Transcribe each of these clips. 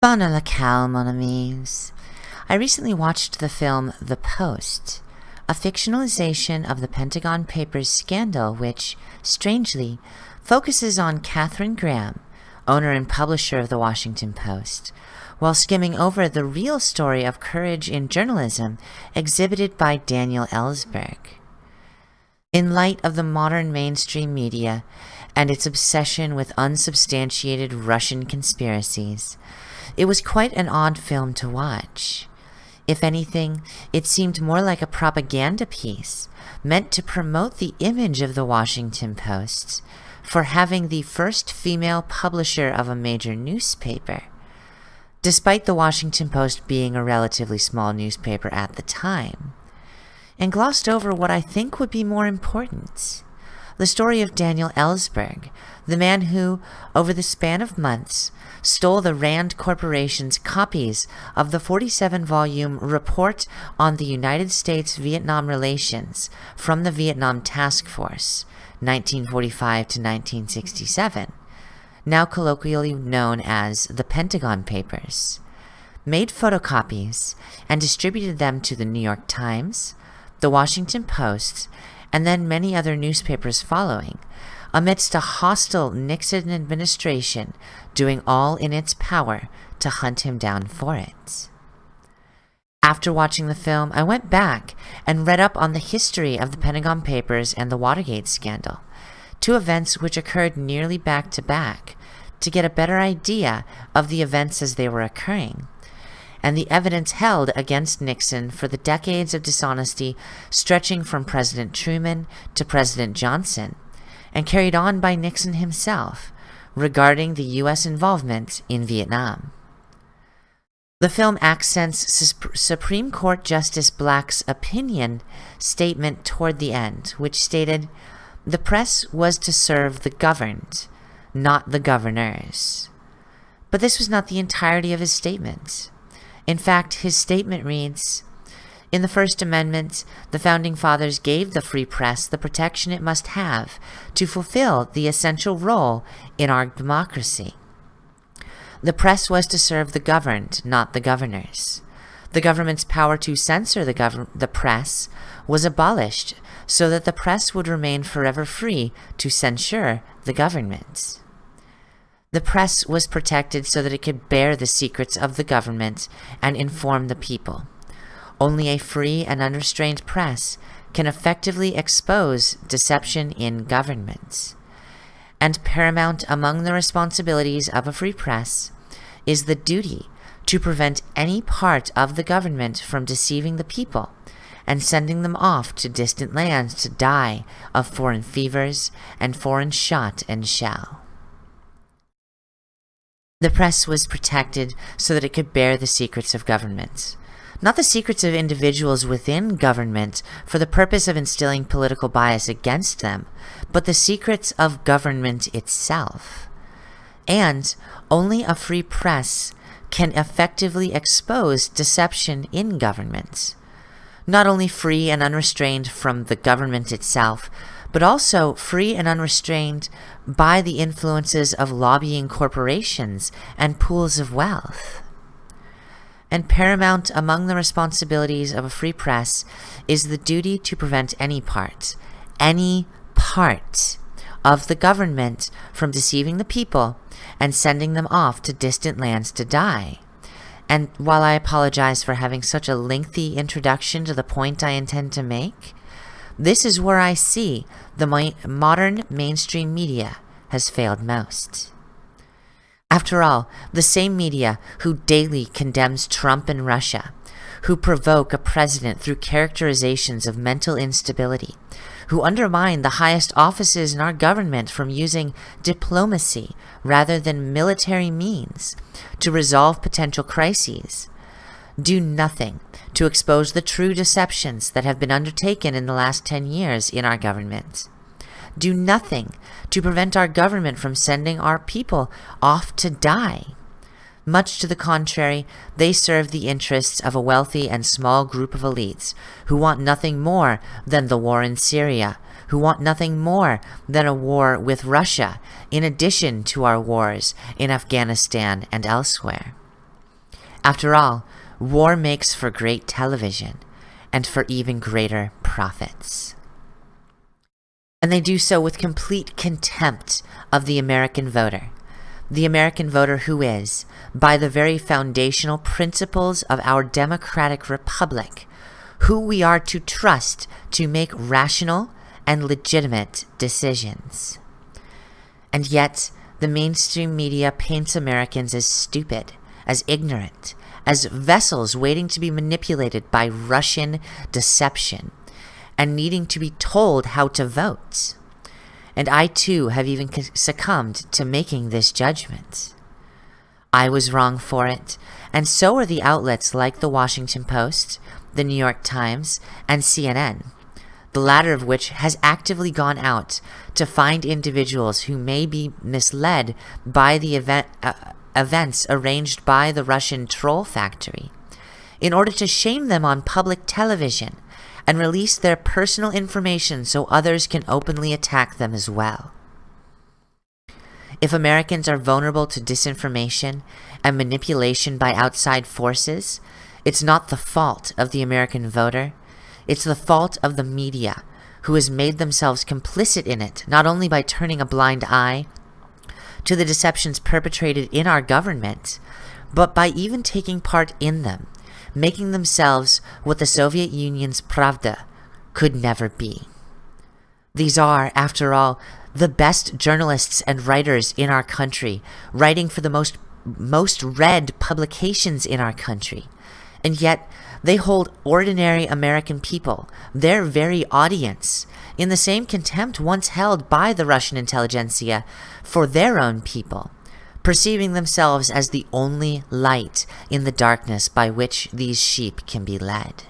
Bon la calme, mon amis. I recently watched the film The Post, a fictionalization of the Pentagon Papers scandal which, strangely, focuses on Katherine Graham, owner and publisher of the Washington Post, while skimming over the real story of courage in journalism exhibited by Daniel Ellsberg. In light of the modern mainstream media and its obsession with unsubstantiated Russian conspiracies, it was quite an odd film to watch. If anything, it seemed more like a propaganda piece meant to promote the image of the Washington Post for having the first female publisher of a major newspaper. Despite the Washington Post being a relatively small newspaper at the time, and glossed over what I think would be more important the story of Daniel Ellsberg, the man who, over the span of months, stole the Rand Corporation's copies of the 47 volume Report on the United States Vietnam Relations from the Vietnam Task Force, 1945 to 1967, now colloquially known as the Pentagon Papers, made photocopies and distributed them to the New York Times, the Washington Post, and then many other newspapers following, amidst a hostile Nixon administration doing all in its power to hunt him down for it. After watching the film, I went back and read up on the history of the Pentagon Papers and the Watergate scandal, two events which occurred nearly back to back, to get a better idea of the events as they were occurring and the evidence held against Nixon for the decades of dishonesty stretching from President Truman to President Johnson, and carried on by Nixon himself regarding the U.S. involvement in Vietnam. The film accents Supreme Court Justice Black's opinion statement toward the end, which stated, The press was to serve the governed, not the governors. But this was not the entirety of his statement. In fact, his statement reads, in the First Amendment, the Founding Fathers gave the free press the protection it must have to fulfill the essential role in our democracy. The press was to serve the governed, not the governors. The government's power to censor the, the press was abolished so that the press would remain forever free to censure the government. The press was protected so that it could bear the secrets of the government and inform the people. Only a free and unrestrained press can effectively expose deception in governments. And paramount among the responsibilities of a free press is the duty to prevent any part of the government from deceiving the people and sending them off to distant lands to die of foreign fevers and foreign shot and shell. The press was protected so that it could bear the secrets of governments. Not the secrets of individuals within government for the purpose of instilling political bias against them, but the secrets of government itself. And only a free press can effectively expose deception in governments. Not only free and unrestrained from the government itself, but also free and unrestrained by the influences of lobbying corporations and pools of wealth. And paramount among the responsibilities of a free press is the duty to prevent any part, any part of the government from deceiving the people and sending them off to distant lands to die. And while I apologize for having such a lengthy introduction to the point I intend to make, this is where I see the modern mainstream media has failed most. After all, the same media who daily condemns Trump and Russia, who provoke a president through characterizations of mental instability, who undermine the highest offices in our government from using diplomacy rather than military means to resolve potential crises, do nothing to expose the true deceptions that have been undertaken in the last 10 years in our government. Do nothing to prevent our government from sending our people off to die. Much to the contrary, they serve the interests of a wealthy and small group of elites who want nothing more than the war in Syria, who want nothing more than a war with Russia, in addition to our wars in Afghanistan and elsewhere. After all, war makes for great television and for even greater profits. And they do so with complete contempt of the American voter. The American voter who is, by the very foundational principles of our democratic republic, who we are to trust to make rational and legitimate decisions. And yet, the mainstream media paints Americans as stupid, as ignorant, as vessels waiting to be manipulated by Russian deception and needing to be told how to vote. And I too have even succumbed to making this judgment. I was wrong for it, and so are the outlets like the Washington Post, the New York Times, and CNN, the latter of which has actively gone out to find individuals who may be misled by the event, uh, events arranged by the Russian troll factory, in order to shame them on public television and release their personal information so others can openly attack them as well. If Americans are vulnerable to disinformation and manipulation by outside forces, it's not the fault of the American voter, it's the fault of the media, who has made themselves complicit in it, not only by turning a blind eye to the deceptions perpetrated in our government, but by even taking part in them making themselves what the Soviet Union's Pravda could never be. These are, after all, the best journalists and writers in our country, writing for the most, most read publications in our country. And yet, they hold ordinary American people, their very audience, in the same contempt once held by the Russian intelligentsia for their own people perceiving themselves as the only light in the darkness by which these sheep can be led.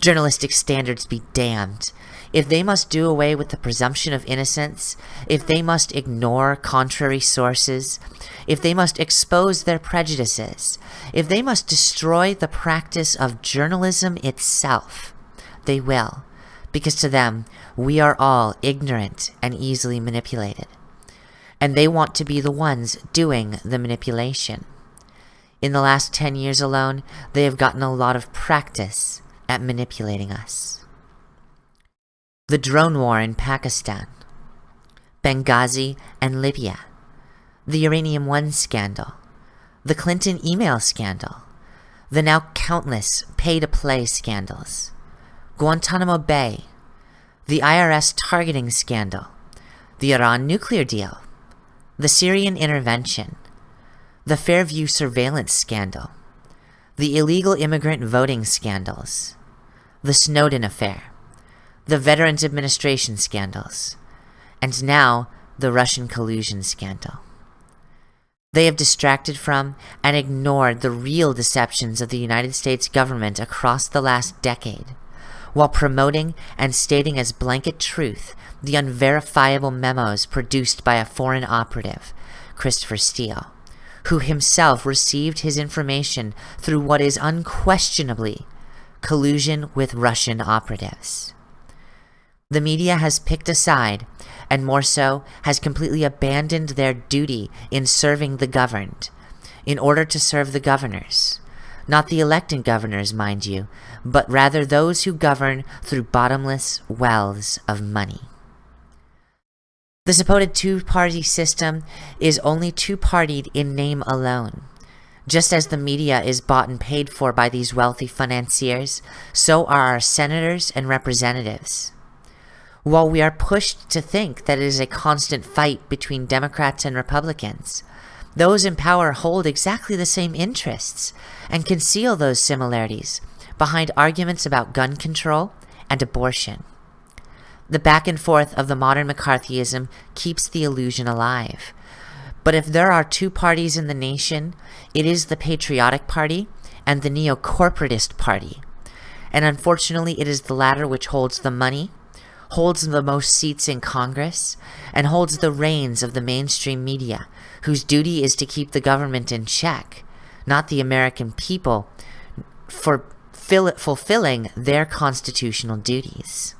Journalistic standards be damned. If they must do away with the presumption of innocence, if they must ignore contrary sources, if they must expose their prejudices, if they must destroy the practice of journalism itself, they will, because to them, we are all ignorant and easily manipulated and they want to be the ones doing the manipulation. In the last 10 years alone, they have gotten a lot of practice at manipulating us. The drone war in Pakistan, Benghazi and Libya, the Uranium One scandal, the Clinton email scandal, the now countless pay-to-play scandals, Guantanamo Bay, the IRS targeting scandal, the Iran nuclear deal, the Syrian intervention, the Fairview surveillance scandal, the illegal immigrant voting scandals, the Snowden affair, the Veterans Administration scandals, and now the Russian collusion scandal. They have distracted from and ignored the real deceptions of the United States government across the last decade, while promoting and stating as blanket truth the unverifiable memos produced by a foreign operative, Christopher Steele, who himself received his information through what is unquestionably collusion with Russian operatives. The media has picked a side, and more so, has completely abandoned their duty in serving the governed, in order to serve the governors. Not the elected governors, mind you, but rather those who govern through bottomless wells of money. The supposed two-party system is only two-partied in name alone. Just as the media is bought and paid for by these wealthy financiers, so are our senators and representatives. While we are pushed to think that it is a constant fight between Democrats and Republicans, those in power hold exactly the same interests and conceal those similarities behind arguments about gun control and abortion. The back and forth of the modern McCarthyism keeps the illusion alive. But if there are two parties in the nation, it is the Patriotic Party and the Neo-Corporatist Party. And unfortunately, it is the latter which holds the money, holds the most seats in Congress, and holds the reins of the mainstream media, whose duty is to keep the government in check, not the American people, for fulfilling their constitutional duties.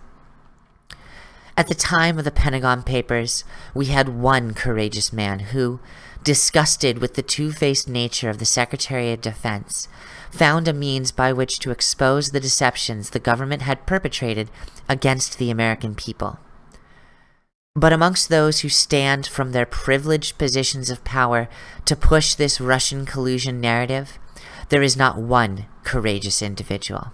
At the time of the Pentagon Papers, we had one courageous man who, disgusted with the two-faced nature of the Secretary of Defense, found a means by which to expose the deceptions the government had perpetrated against the American people. But amongst those who stand from their privileged positions of power to push this Russian collusion narrative, there is not one courageous individual.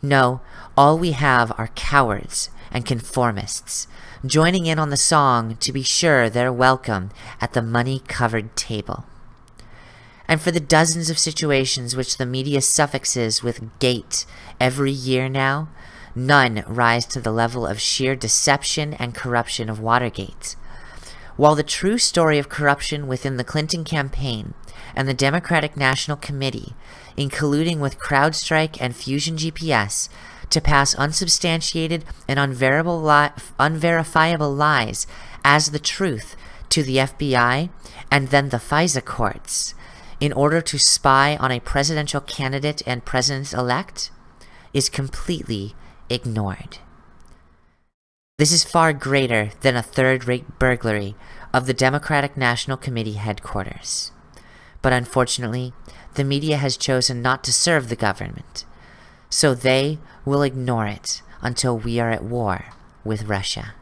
No, all we have are cowards and conformists, joining in on the song to be sure they're welcome at the money-covered table. And for the dozens of situations which the media suffixes with gate every year now, none rise to the level of sheer deception and corruption of Watergate. While the true story of corruption within the Clinton campaign and the Democratic National Committee, in colluding with CrowdStrike and Fusion GPS to pass unsubstantiated and li unverifiable lies as the truth to the FBI and then the FISA courts in order to spy on a presidential candidate and president-elect is completely ignored. This is far greater than a third-rate burglary of the Democratic National Committee headquarters. But unfortunately, the media has chosen not to serve the government, so they will ignore it until we are at war with Russia.